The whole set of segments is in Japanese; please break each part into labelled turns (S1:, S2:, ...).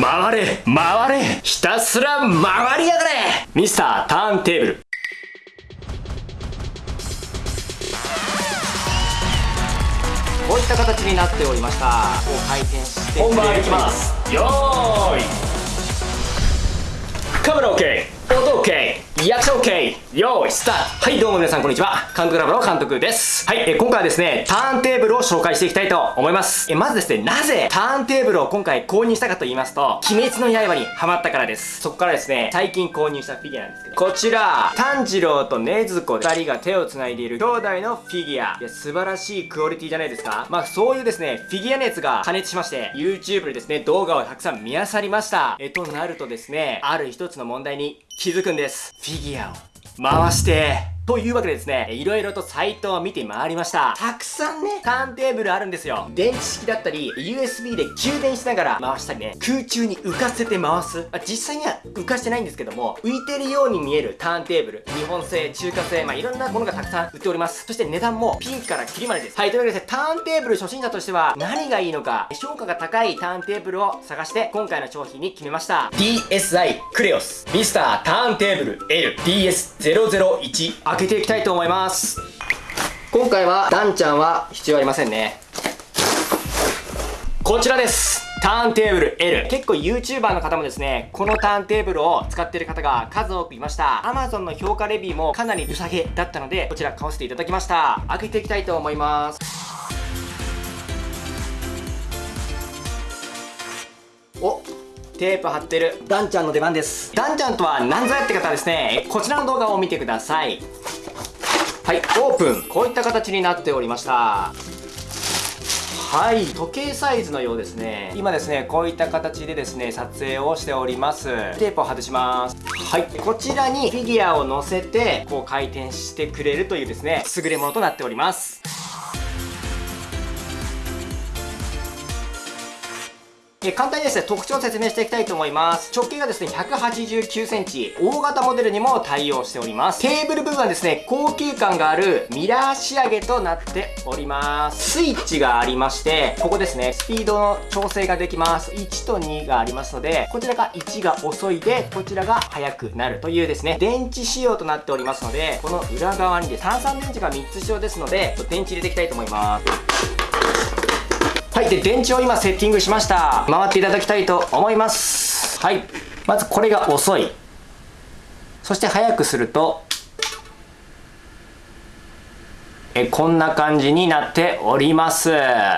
S1: 回れ回れ。ひたすら回りやがれ。ミスターターンテーブル。こういった形になっておりました。こう回転して本番いきます。よーい。カメラ OK 音 OK 役者 OK! よーい、スタートはい、どうも皆さんこんにちは。監督ラボの監督です。はい、え今回はですね、ターンテーブルを紹介していきたいと思います。えまずですね、なぜターンテーブルを今回購入したかと言いますと、鬼滅の刃にハマったからです。そこからですね、最近購入したフィギュアなんですけど、こちら、炭治郎と禰豆子二人が手を繋いでいる兄弟のフィギュア。いや、素晴らしいクオリティじゃないですか。まあ、そういうですね、フィギュア熱が加熱しまして、YouTube でですね、動画をたくさん見漁りました。え、となるとですね、ある一つの問題に気づくんです。ィギュアを回して。というわけでですね、いろいろとサイトを見て回りました。たくさんね、ターンテーブルあるんですよ。電池式だったり、USB で充電しながら回したりね、空中に浮かせて回す。あ実際には浮かしてないんですけども、浮いてるように見えるターンテーブル。日本製、中華製、まあ、いろんなものがたくさん売っております。そして値段もピンクからキリまでです。はい、というわけでねターンテーブル初心者としては何がいいのか、評価が高いターンテーブルを探して、今回の商品に決めました。DSI クレオスミスターターンテーブル L DS001 けていきたいと思います。今回はダンちゃんは必要ありませんね。こちらです。ターンテーブル L 結構 YouTuber の方もですねこのターンテーブルを使っている方が数多くいました。Amazon の評価レビューもかなり良さげだったのでこちら買わせていただきました。開けていきたいと思います。おテープ貼ってるダンちゃんの出番です。ダンちゃんとは何ぞやって方はですねこちらの動画を見てください。はい。オープン。こういった形になっておりました。はい。時計サイズのようですね。今ですねこういった形でですね撮影をしております。テープを外します。はい。こちらにフィギュアを乗せてこう回転してくれるというですね優れものとなっております。え簡単にですね、特徴を説明していきたいと思います。直径がですね、189センチ、大型モデルにも対応しております。テーブル部分はですね、高級感があるミラー仕上げとなっております。スイッチがありまして、ここですね、スピードの調整ができます。1と2がありますので、こちらが1が遅いで、こちらが速くなるというですね、電池仕様となっておりますので、この裏側にです、炭酸電池が3つ仕様ですので、電池入れていきたいと思います。はいで電池を今セッティングしました回っていただきたいと思いますはいまずこれが遅いそして速くするとえこんな感じになっております。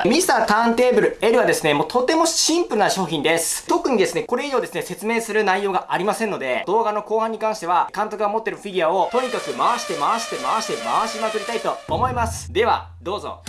S1: ミスターターンテーブル L はですね、もうとてもシンプルな商品です。特にですね、これ以上ですね、説明する内容がありませんので、動画の後半に関しては、監督が持ってるフィギュアをとにかく回して回して回して回しまくりたいと思います。では、どうぞ。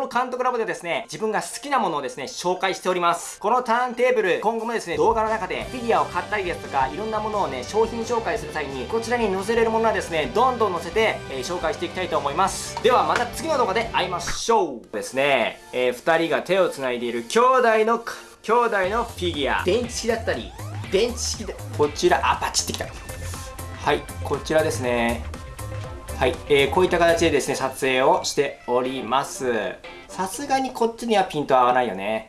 S1: この監督ラボでですね、自分が好きなものをですね、紹介しております。このターンテーブル、今後もですね、動画の中でフィギュアを買ったりですとか、いろんなものをね、商品紹介する際に、こちらに載せれるものはですね、どんどん載せて、えー、紹介していきたいと思います。では、また次の動画で会いましょうですね、えー、二人が手を繋いでいる兄弟の、兄弟のフィギュア。電池式だったり、電池式で、こちら、あ、パチってきた。はい、こちらですね。はい、えー、こういった形でですね、撮影をしております。さすがにこっちにはピント合わないよね。